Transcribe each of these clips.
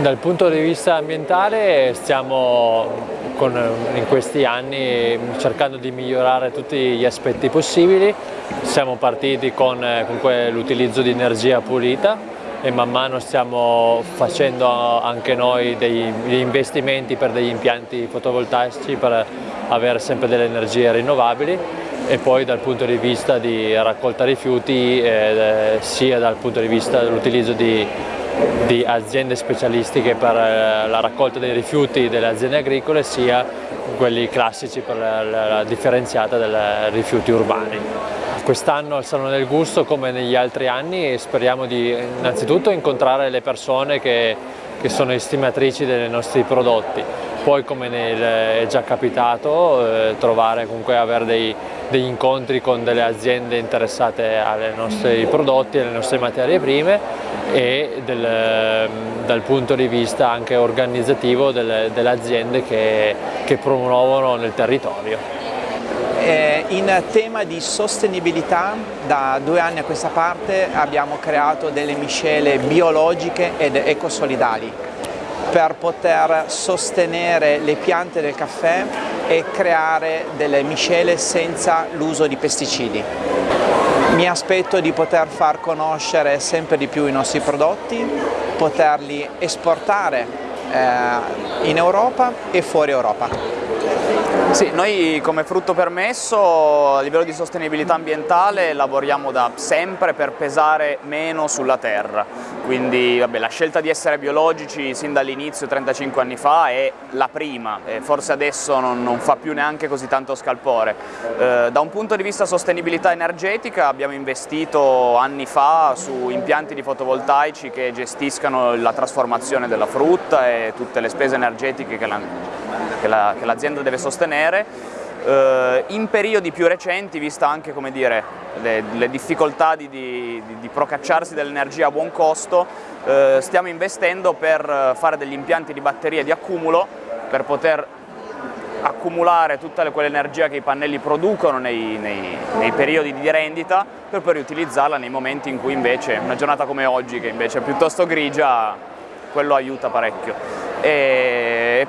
Dal punto di vista ambientale stiamo con, in questi anni cercando di migliorare tutti gli aspetti possibili. Siamo partiti con, con l'utilizzo di energia pulita e man mano stiamo facendo anche noi degli investimenti per degli impianti fotovoltaici per avere sempre delle energie rinnovabili e poi dal punto di vista di raccolta rifiuti eh, sia dal punto di vista dell'utilizzo di di aziende specialistiche per eh, la raccolta dei rifiuti delle aziende agricole sia quelli classici per la differenziata dei rifiuti urbani. Quest'anno al Salone del Gusto come negli altri anni speriamo di innanzitutto incontrare le persone che, che sono estimatrici dei nostri prodotti, poi come è già capitato eh, trovare comunque avere dei, degli incontri con delle aziende interessate ai nostri prodotti, alle nostre materie prime e del, dal punto di vista anche organizzativo delle, delle aziende che, che promuovono nel territorio. Eh, in tema di sostenibilità da due anni a questa parte abbiamo creato delle miscele biologiche ed ecosolidali per poter sostenere le piante del caffè e creare delle miscele senza l'uso di pesticidi. Mi aspetto di poter far conoscere sempre di più i nostri prodotti, poterli esportare eh, in Europa e fuori Europa. Sì, noi come frutto permesso a livello di sostenibilità ambientale lavoriamo da sempre per pesare meno sulla terra, quindi vabbè, la scelta di essere biologici sin dall'inizio 35 anni fa è la prima, e forse adesso non, non, fa più neanche così tanto scalpore. Eh, da un punto di vista sostenibilità energetica abbiamo investito anni fa su impianti di fotovoltaici che gestiscano la trasformazione della frutta e tutte le spese energetiche che l'azienda la, deve sostenere in periodi più recenti, vista anche dire, le, le, difficoltà di, di, di procacciarsi dell'energia a buon costo, eh, stiamo investendo per fare degli impianti di batterie di accumulo per poter accumulare tutta quell'energia che i pannelli producono nei, nei, nei, periodi di rendita per poi riutilizzarla nei momenti in cui invece, una giornata come oggi che invece è piuttosto grigia, quello aiuta parecchio. E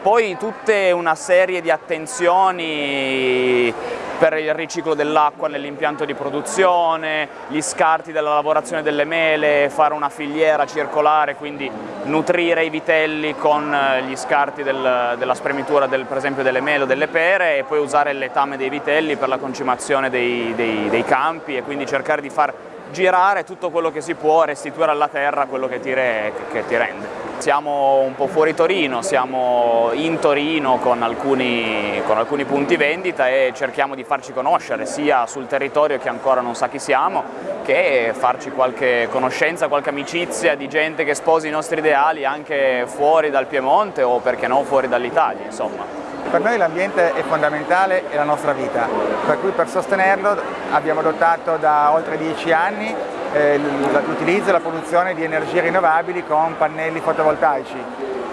poi tutta una serie di attenzioni per il riciclo dell'acqua nell'impianto di produzione, gli scarti della lavorazione delle mele, fare una filiera circolare, quindi nutrire i vitelli con gli scarti del, della spremitura del, per esempio delle mele o delle pere e poi usare il letame dei vitelli per la concimazione dei, dei, dei campi e quindi cercare di far girare tutto quello che si può, restituire alla terra quello che ti, re, che ti rende. Siamo un po' fuori Torino, siamo in Torino con alcuni, con alcuni, punti vendita e cerchiamo di farci conoscere sia sul territorio che ancora non sa chi siamo che farci qualche conoscenza, qualche amicizia di gente che sposi i nostri ideali anche fuori dal Piemonte o perché no fuori dall'Italia insomma. Per noi l'ambiente è fondamentale, è la nostra vita, per cui per sostenerlo abbiamo adottato da oltre dieci anni eh, l'utilizzo e la produzione di energie rinnovabili con pannelli fotovoltaici.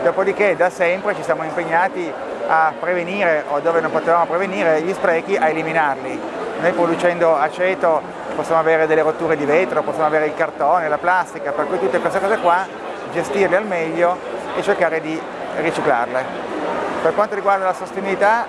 Dopodiché da sempre ci siamo impegnati a prevenire o dove non potevamo prevenire gli sprechi a eliminarli. Noi producendo aceto possiamo avere delle rotture di vetro, possiamo avere il cartone, la plastica, per cui tutte queste cose qua gestirle al meglio e cercare di riciclarle. Per quanto riguarda la sostenibilità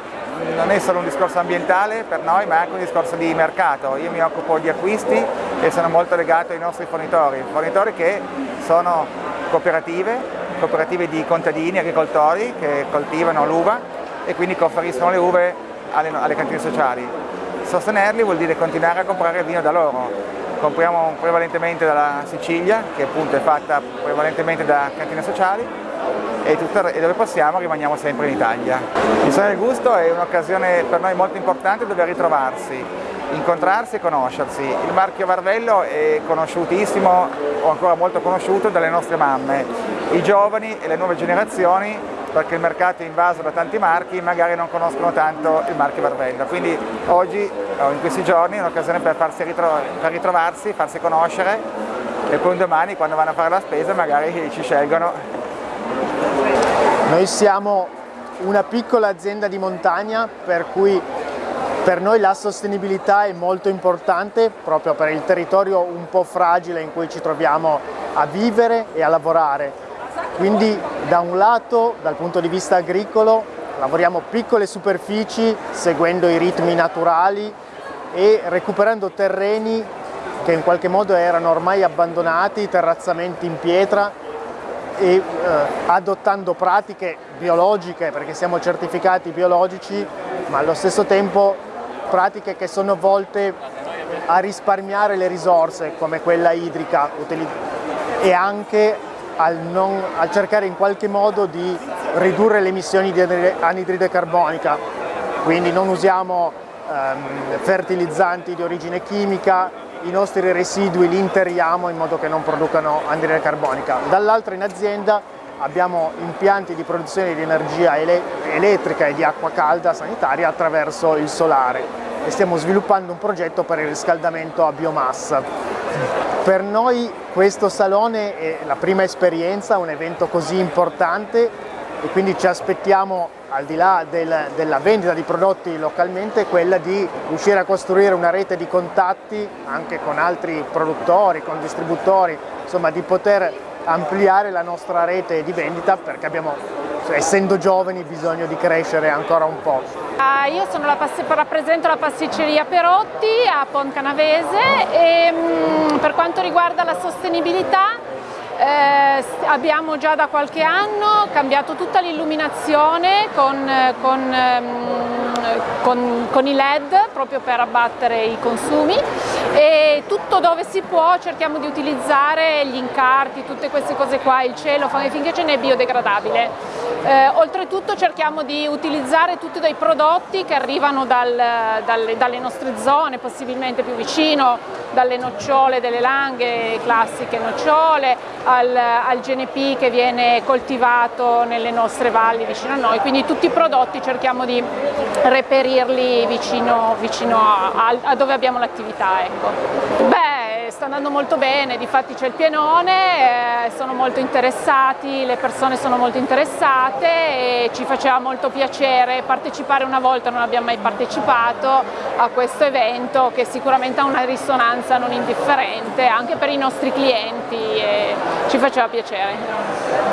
non è solo un discorso ambientale per noi ma anche un discorso di mercato. Io mi occupo di acquisti e sono molto legato ai nostri fornitori, fornitori che sono cooperative, cooperative di contadini, agricoltori che coltivano l'uva e quindi conferiscono le uve alle, alle cantine sociali. Sostenerli vuol dire continuare a comprare vino da loro. Compriamo prevalentemente dalla Sicilia, che appunto è fatta prevalentemente da cantine sociali, e, tutto, e dove possiamo rimaniamo sempre in Italia. Il Sogno del Gusto è un'occasione per noi molto importante dove ritrovarsi, incontrarsi e conoscersi. Il marchio Varvello è conosciutissimo o ancora molto conosciuto dalle nostre mamme. I giovani e le nuove generazioni perché il mercato è invaso da tanti marchi, magari non conoscono tanto il marchio Varvello. Quindi oggi, in questi giorni, è un'occasione per, ritro per ritrovarsi, farsi conoscere e poi un domani quando vanno a fare la spesa magari ci scelgono noi siamo una piccola azienda di montagna per cui per noi la sostenibilità è molto importante proprio per il territorio un po' fragile in cui ci troviamo a vivere e a lavorare. Quindi da un lato, dal punto di vista agricolo, lavoriamo piccole superfici seguendo i ritmi naturali e recuperando terreni che in qualche modo erano ormai abbandonati, terrazzamenti in pietra e eh, adottando pratiche biologiche perché siamo certificati biologici ma allo stesso tempo pratiche che sono volte a risparmiare le risorse come quella idrica e anche al, non, al cercare in qualche modo di ridurre le emissioni di anidride carbonica, quindi non usiamo ehm, fertilizzanti di origine chimica, i nostri residui li interiamo in modo che non producano anidride carbonica. Dall'altro in azienda abbiamo impianti di produzione di energia ele elettrica e di acqua calda sanitaria attraverso il solare e stiamo sviluppando un progetto per il riscaldamento a biomassa. Per noi questo salone è la prima esperienza, un evento così importante e quindi ci aspettiamo al di là del, della vendita di prodotti localmente quella di riuscire a costruire una rete di contatti anche con altri produttori, con distributori, insomma di poter ampliare la nostra rete di vendita perché abbiamo, essendo giovani, bisogno di crescere ancora un po'. Uh, io la rappresento la pasticceria Perotti a Poncanavese e um, per quanto riguarda la sostenibilità eh, abbiamo già da qualche anno cambiato tutta l'illuminazione con, con, ehm, con, con, i led proprio per abbattere i consumi e tutto dove si può cerchiamo di utilizzare gli incarti, tutte queste cose qua, il cielo, finché ce n'è biodegradabile. Eh, oltretutto cerchiamo di utilizzare tutti dei prodotti che arrivano dal, dalle, dalle nostre zone, possibilmente più vicino, dalle nocciole delle langhe, classiche nocciole, al, al, GNP che viene coltivato nelle nostre valli vicino a noi, quindi tutti i prodotti cerchiamo di reperirli vicino, vicino a, a, dove abbiamo l'attività. Ecco. Sta andando molto bene, difatti c'è il pienone, eh, sono molto interessati, le persone sono molto interessate e ci faceva molto piacere partecipare una volta, non abbiamo mai partecipato a questo evento che sicuramente ha una risonanza non indifferente anche per i nostri clienti ci faceva piacere.